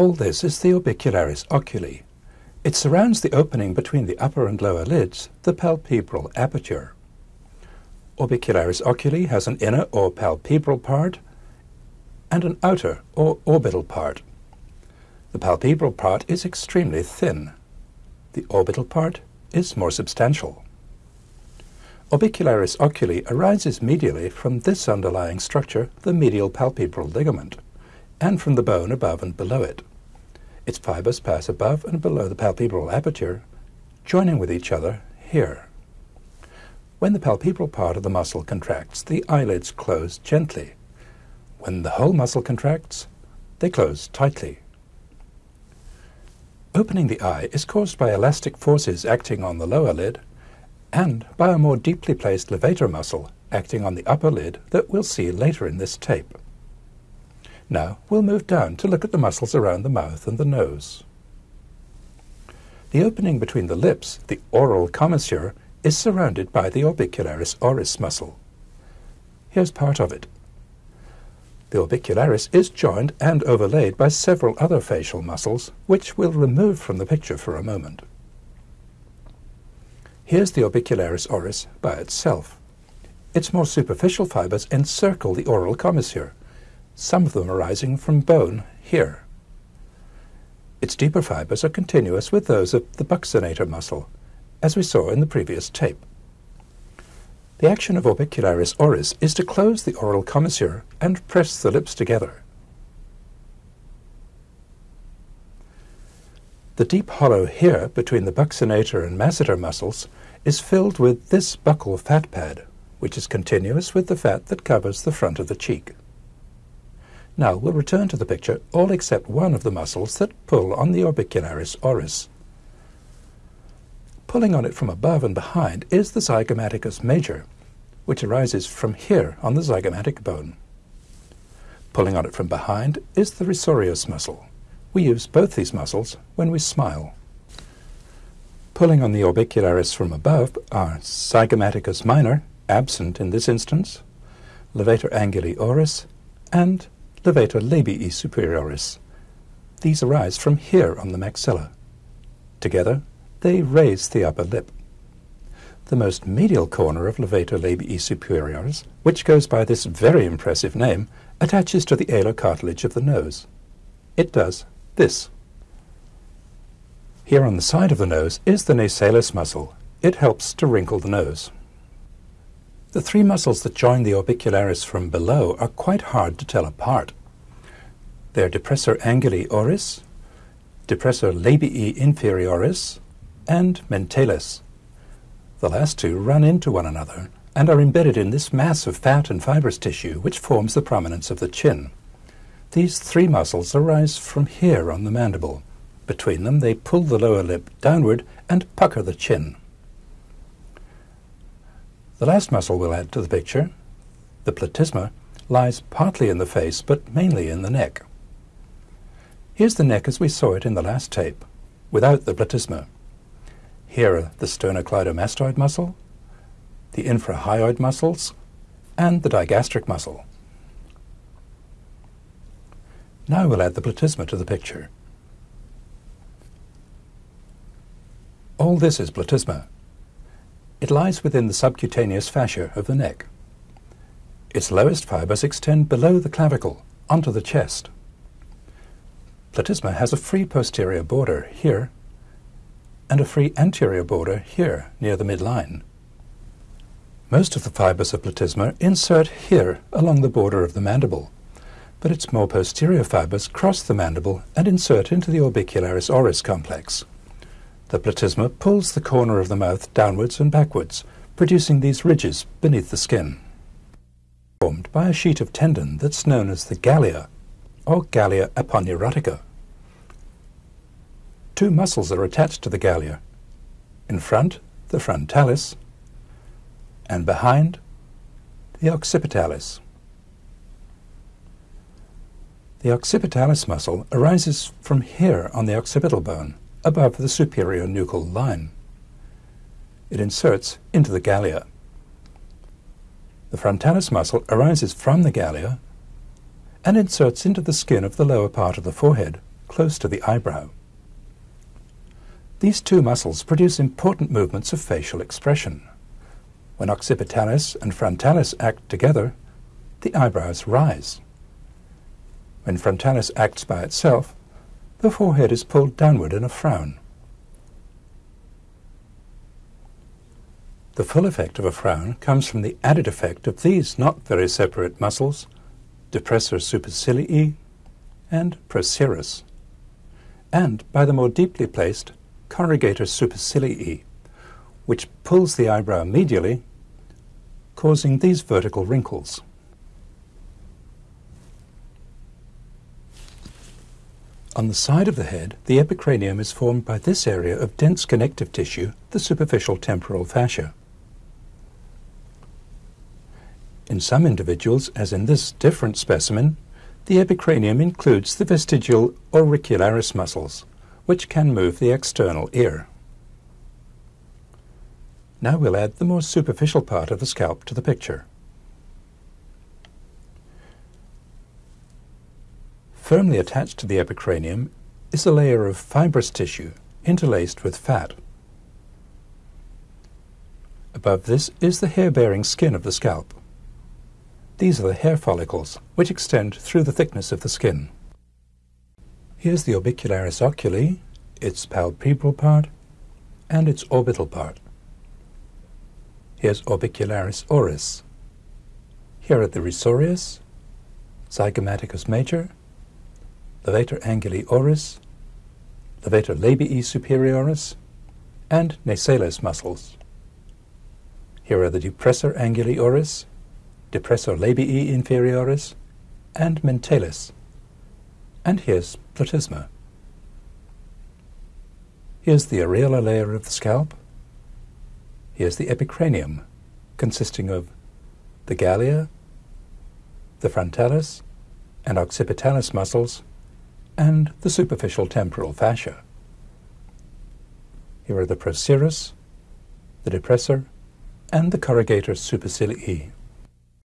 All this is the orbicularis oculi. It surrounds the opening between the upper and lower lids, the palpebral aperture. Orbicularis oculi has an inner or palpebral part and an outer or orbital part. The palpebral part is extremely thin. The orbital part is more substantial. Orbicularis oculi arises medially from this underlying structure, the medial palpebral ligament, and from the bone above and below it. Its fibers pass above and below the palpebral aperture, joining with each other here. When the palpebral part of the muscle contracts, the eyelids close gently. When the whole muscle contracts, they close tightly. Opening the eye is caused by elastic forces acting on the lower lid and by a more deeply placed levator muscle acting on the upper lid that we'll see later in this tape. Now we'll move down to look at the muscles around the mouth and the nose. The opening between the lips, the oral commissure, is surrounded by the orbicularis oris muscle. Here's part of it. The orbicularis is joined and overlaid by several other facial muscles, which we'll remove from the picture for a moment. Here's the orbicularis oris by itself. Its more superficial fibers encircle the oral commissure, some of them arising from bone here. Its deeper fibers are continuous with those of the buccinator muscle, as we saw in the previous tape. The action of orbicularis oris is to close the oral commissure and press the lips together. The deep hollow here between the buccinator and masseter muscles is filled with this buccal fat pad, which is continuous with the fat that covers the front of the cheek. Now we'll return to the picture all except one of the muscles that pull on the orbicularis oris. Pulling on it from above and behind is the zygomaticus major, which arises from here on the zygomatic bone. Pulling on it from behind is the risorius muscle. We use both these muscles when we smile. Pulling on the orbicularis from above are zygomaticus minor, absent in this instance, levator anguli oris, and levator labii superioris. These arise from here on the maxilla. Together, they raise the upper lip. The most medial corner of levator labii superioris, which goes by this very impressive name, attaches to the alar cartilage of the nose. It does this. Here on the side of the nose is the nasalis muscle. It helps to wrinkle the nose. The three muscles that join the orbicularis from below are quite hard to tell apart. They're depressor anguli oris, depressor labii inferioris, and mentalis. The last two run into one another and are embedded in this mass of fat and fibrous tissue which forms the prominence of the chin. These three muscles arise from here on the mandible. Between them they pull the lower lip downward and pucker the chin. The last muscle we'll add to the picture, the platysma, lies partly in the face but mainly in the neck. Here's the neck as we saw it in the last tape, without the platysma. Here are the sternocleidomastoid muscle, the infrahyoid muscles, and the digastric muscle. Now we'll add the platysma to the picture. All this is platysma. It lies within the subcutaneous fascia of the neck. Its lowest fibers extend below the clavicle, onto the chest. Platysma has a free posterior border here and a free anterior border here near the midline. Most of the fibers of platysma insert here along the border of the mandible, but its more posterior fibers cross the mandible and insert into the orbicularis oris complex. The platysma pulls the corner of the mouth downwards and backwards, producing these ridges beneath the skin. Formed by a sheet of tendon that's known as the galea, or galea aponeurotica. Two muscles are attached to the galea. In front, the frontalis, and behind, the occipitalis. The occipitalis muscle arises from here on the occipital bone, above the superior nuchal line. It inserts into the galea. The frontalis muscle arises from the galea and inserts into the skin of the lower part of the forehead, close to the eyebrow. These two muscles produce important movements of facial expression. When occipitalis and frontalis act together, the eyebrows rise. When frontalis acts by itself, the forehead is pulled downward in a frown. The full effect of a frown comes from the added effect of these not very separate muscles, depressor supercilii and procerus, and by the more deeply placed corrugator supercilii, which pulls the eyebrow medially, causing these vertical wrinkles. On the side of the head, the epicranium is formed by this area of dense connective tissue, the superficial temporal fascia. In some individuals, as in this different specimen, the epicranium includes the vestigial auricularis muscles, which can move the external ear. Now we'll add the more superficial part of the scalp to the picture. Firmly attached to the epicranium is a layer of fibrous tissue interlaced with fat. Above this is the hair-bearing skin of the scalp. These are the hair follicles, which extend through the thickness of the skin. Here's the orbicularis oculi, its palpebral part, and its orbital part. Here's orbicularis oris. Here are the risorius, zygomaticus major, levator anguli oris, levator labii superioris, and nasalis muscles. Here are the depressor anguli oris, depressor labii inferioris, and mentalis. And here's platysma. Here's the areolar layer of the scalp. Here's the epicranium, consisting of the galea, the frontalis, and occipitalis muscles, and the superficial temporal fascia. Here are the procerus, the depressor, and the corrugator supercilii.